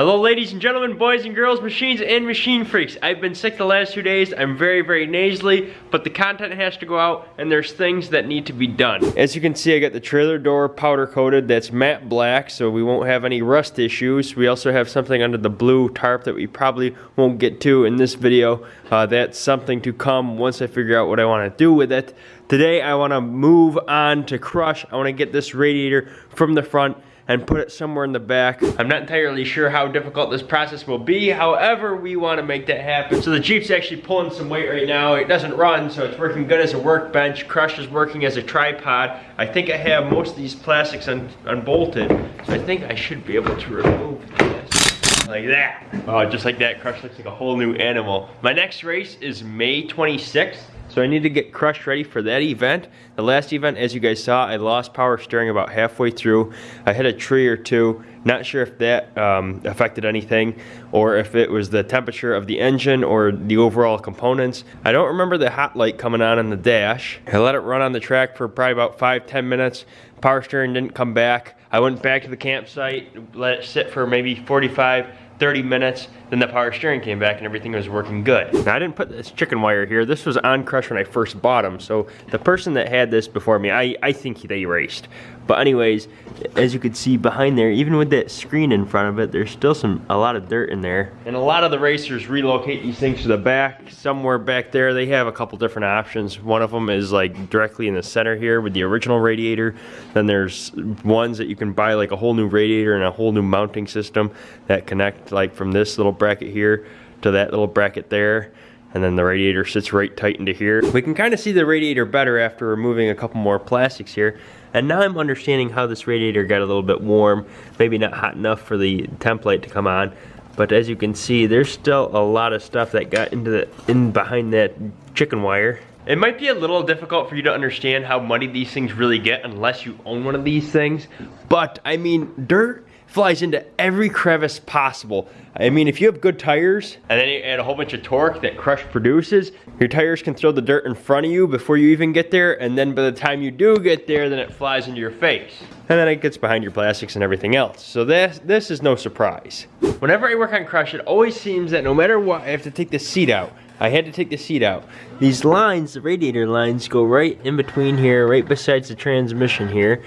Hello ladies and gentlemen, boys and girls, machines and machine freaks. I've been sick the last two days. I'm very, very nasally, but the content has to go out and there's things that need to be done. As you can see, I got the trailer door powder coated. That's matte black, so we won't have any rust issues. We also have something under the blue tarp that we probably won't get to in this video. Uh, that's something to come once I figure out what I want to do with it. Today, I want to move on to crush. I want to get this radiator from the front and put it somewhere in the back. I'm not entirely sure how difficult this process will be. However, we want to make that happen. So the Jeep's actually pulling some weight right now. It doesn't run, so it's working good as a workbench. Crush is working as a tripod. I think I have most of these plastics un unbolted, so I think I should be able to remove this like that. Oh, just like that, Crush looks like a whole new animal. My next race is May 26th. So I need to get crushed ready for that event. The last event, as you guys saw, I lost power steering about halfway through. I hit a tree or two. Not sure if that um, affected anything or if it was the temperature of the engine or the overall components. I don't remember the hot light coming on in the dash. I let it run on the track for probably about five, 10 minutes. Power steering didn't come back. I went back to the campsite, let it sit for maybe 45, 30 minutes, then the power steering came back and everything was working good. Now I didn't put this chicken wire here. This was on Crush when I first bought them. So the person that had this before me, I, I think they erased. But anyways, as you can see behind there, even with that screen in front of it, there's still some a lot of dirt in there. And a lot of the racers relocate these things to the back. Somewhere back there, they have a couple different options. One of them is like directly in the center here with the original radiator. Then there's ones that you can buy like a whole new radiator and a whole new mounting system that connect like from this little bracket here to that little bracket there and then the radiator sits right tight into here. We can kind of see the radiator better after removing a couple more plastics here. And now I'm understanding how this radiator got a little bit warm, maybe not hot enough for the template to come on. But as you can see, there's still a lot of stuff that got into the, in behind that chicken wire. It might be a little difficult for you to understand how muddy these things really get unless you own one of these things. But I mean, dirt flies into every crevice possible. I mean, if you have good tires, and then you add a whole bunch of torque that Crush produces, your tires can throw the dirt in front of you before you even get there, and then by the time you do get there, then it flies into your face. And then it gets behind your plastics and everything else. So this, this is no surprise. Whenever I work on Crush, it always seems that no matter what, I have to take the seat out. I had to take the seat out. These lines, the radiator lines, go right in between here, right besides the transmission here.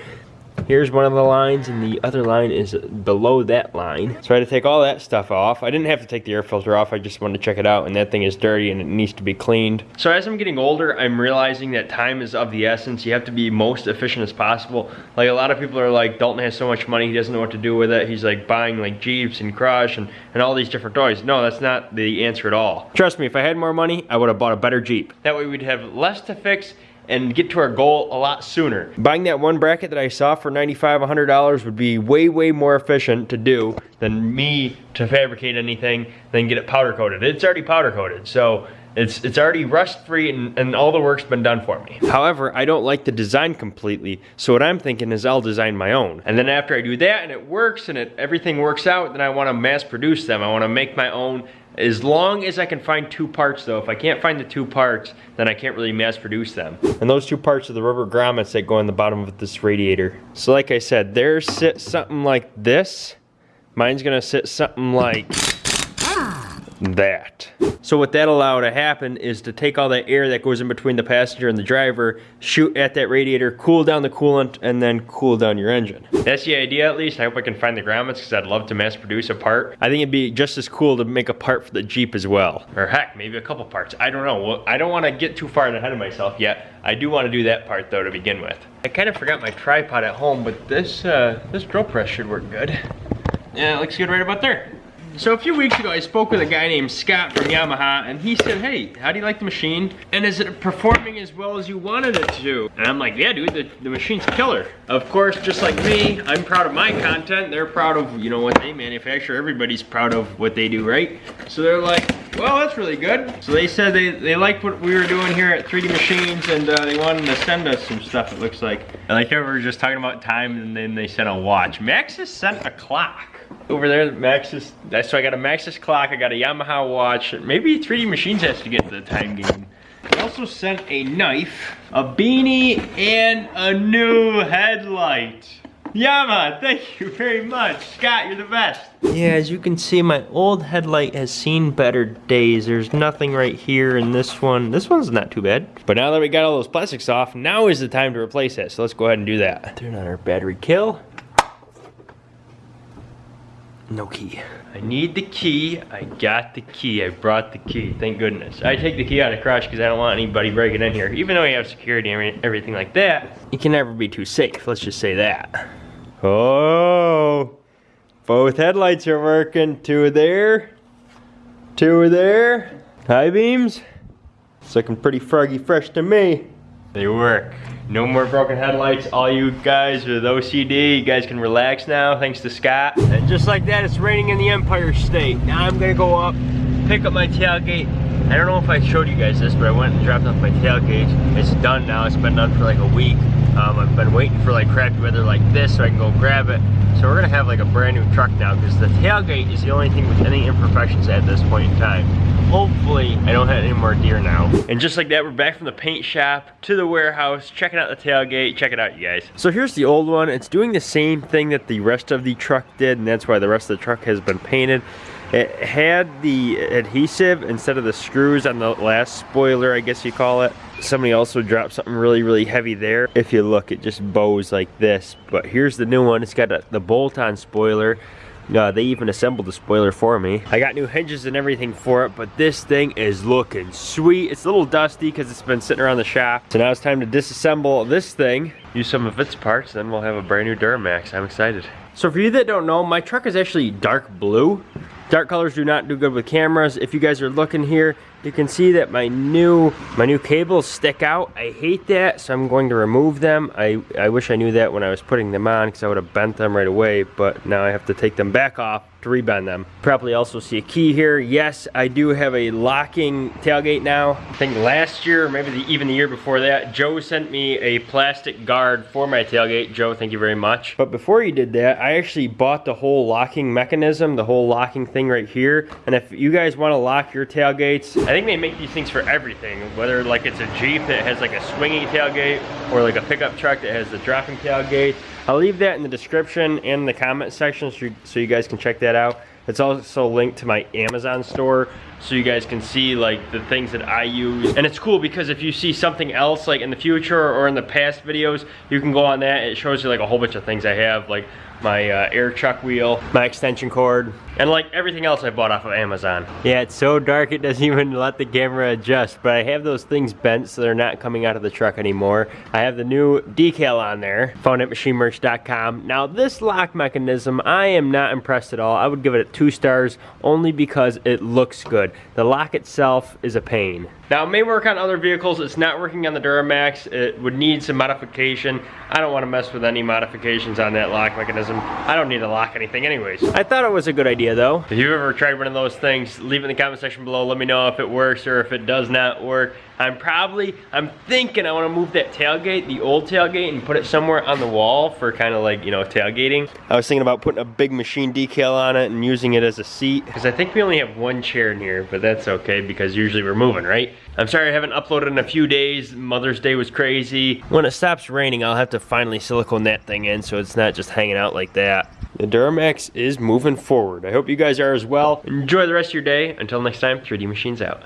Here's one of the lines and the other line is below that line. So I had to take all that stuff off. I didn't have to take the air filter off, I just wanted to check it out and that thing is dirty and it needs to be cleaned. So as I'm getting older, I'm realizing that time is of the essence. You have to be most efficient as possible. Like a lot of people are like, Dalton has so much money, he doesn't know what to do with it. He's like buying like Jeeps and Crush and, and all these different toys. No, that's not the answer at all. Trust me, if I had more money, I would have bought a better Jeep. That way we'd have less to fix and get to our goal a lot sooner. Buying that one bracket that I saw for $95, $100 would be way, way more efficient to do than me to fabricate anything, then get it powder coated. It's already powder coated, so it's, it's already rust free and, and all the work's been done for me. However, I don't like the design completely, so what I'm thinking is I'll design my own. And then after I do that and it works and it, everything works out, then I wanna mass produce them. I wanna make my own as long as I can find two parts though, if I can't find the two parts, then I can't really mass produce them. And those two parts are the rubber grommets that go in the bottom of this radiator. So like I said, theirs sit something like this. Mine's gonna sit something like that. So what that allowed to happen is to take all that air that goes in between the passenger and the driver, shoot at that radiator, cool down the coolant, and then cool down your engine. That's the idea at least. I hope I can find the grommets because I'd love to mass produce a part. I think it'd be just as cool to make a part for the Jeep as well. Or heck, maybe a couple parts. I don't know. Well, I don't want to get too far ahead of myself yet. I do want to do that part though to begin with. I kind of forgot my tripod at home, but this, uh, this drill press should work good. Yeah, it looks good right about there. So a few weeks ago, I spoke with a guy named Scott from Yamaha, and he said, hey, how do you like the machine? And is it performing as well as you wanted it to? And I'm like, yeah, dude, the, the machine's killer. Of course, just like me, I'm proud of my content. They're proud of, you know, what they manufacture. Everybody's proud of what they do, right? So they're like, well, that's really good. So they said they, they liked what we were doing here at 3D Machines, and uh, they wanted to send us some stuff, it looks like. And like we were just talking about time, and then they sent a watch. Maxxis sent a clock. Over there, Maxxis, so I got a Maxxis clock, I got a Yamaha watch, maybe 3D Machines has to get the time game. I also sent a knife, a beanie, and a new headlight. Yama, thank you very much. Scott, you're the best. Yeah, as you can see, my old headlight has seen better days. There's nothing right here in this one. This one's not too bad. But now that we got all those plastics off, now is the time to replace it. So let's go ahead and do that. Turn on our battery kill. No key. I need the key. I got the key. I brought the key. Thank goodness. I take the key out of crush because I don't want anybody breaking in here. Even though we have security and everything like that, you can never be too safe. Let's just say that. Oh, both headlights are working. Two are there. Two are there. High beams. It's looking pretty froggy fresh to me. They work. No more broken headlights. All you guys with OCD, you guys can relax now, thanks to Scott. And just like that, it's raining in the Empire State. Now I'm gonna go up, pick up my tailgate. I don't know if I showed you guys this, but I went and dropped off my tailgate. It's done now, it's been done for like a week. Um, I've been waiting for like crappy weather like this so I can go grab it. So we're gonna have like a brand new truck now because the tailgate is the only thing with any imperfections at this point in time. Hopefully I don't have any more deer now. And just like that, we're back from the paint shop to the warehouse, checking out the tailgate. Check it out, you guys. So here's the old one. It's doing the same thing that the rest of the truck did, and that's why the rest of the truck has been painted. It had the adhesive instead of the screws on the last spoiler, I guess you call it. Somebody also dropped something really, really heavy there. If you look, it just bows like this. But here's the new one. It's got a, the bolt-on spoiler. Uh, they even assembled the spoiler for me. I got new hinges and everything for it, but this thing is looking sweet. It's a little dusty because it's been sitting around the shop. So now it's time to disassemble this thing, use some of its parts, then we'll have a brand new Duramax. I'm excited. So for you that don't know, my truck is actually dark blue. Dark colors do not do good with cameras. If you guys are looking here, you can see that my new my new cables stick out. I hate that, so I'm going to remove them. I, I wish I knew that when I was putting them on because I would have bent them right away, but now I have to take them back off to rebend them. Probably also see a key here. Yes, I do have a locking tailgate now. I think last year, maybe the, even the year before that, Joe sent me a plastic guard for my tailgate. Joe, thank you very much. But before he did that, I actually bought the whole locking mechanism, the whole locking thing right here. And if you guys want to lock your tailgates, I think they make these things for everything. Whether like it's a Jeep that has like a swinging tailgate or like a pickup truck that has the dropping tailgate. I'll leave that in the description and the comment section so you, so you guys can check that out. It's also linked to my Amazon store so you guys can see like the things that I use. And it's cool because if you see something else like in the future or in the past videos, you can go on that. It shows you like a whole bunch of things I have like my uh, air chuck wheel, my extension cord, and like everything else I bought off of Amazon. Yeah, it's so dark it doesn't even let the camera adjust, but I have those things bent so they're not coming out of the truck anymore. I have the new decal on there, found at machinemerch.com. Now this lock mechanism, I am not impressed at all. I would give it two stars only because it looks good. The lock itself is a pain. Now it may work on other vehicles, it's not working on the Duramax, it would need some modification. I don't want to mess with any modifications on that lock mechanism. I don't need to lock anything anyways. I thought it was a good idea though. If you've ever tried one of those things, leave it in the comment section below, let me know if it works or if it does not work. I'm probably, I'm thinking I want to move that tailgate, the old tailgate, and put it somewhere on the wall for kind of like, you know, tailgating. I was thinking about putting a big machine decal on it and using it as a seat. Because I think we only have one chair in here, but that's okay because usually we're moving, right? I'm sorry I haven't uploaded in a few days. Mother's Day was crazy. When it stops raining, I'll have to finally silicone that thing in so it's not just hanging out like that. The Duramax is moving forward. I hope you guys are as well. Enjoy the rest of your day. Until next time, 3D Machines out.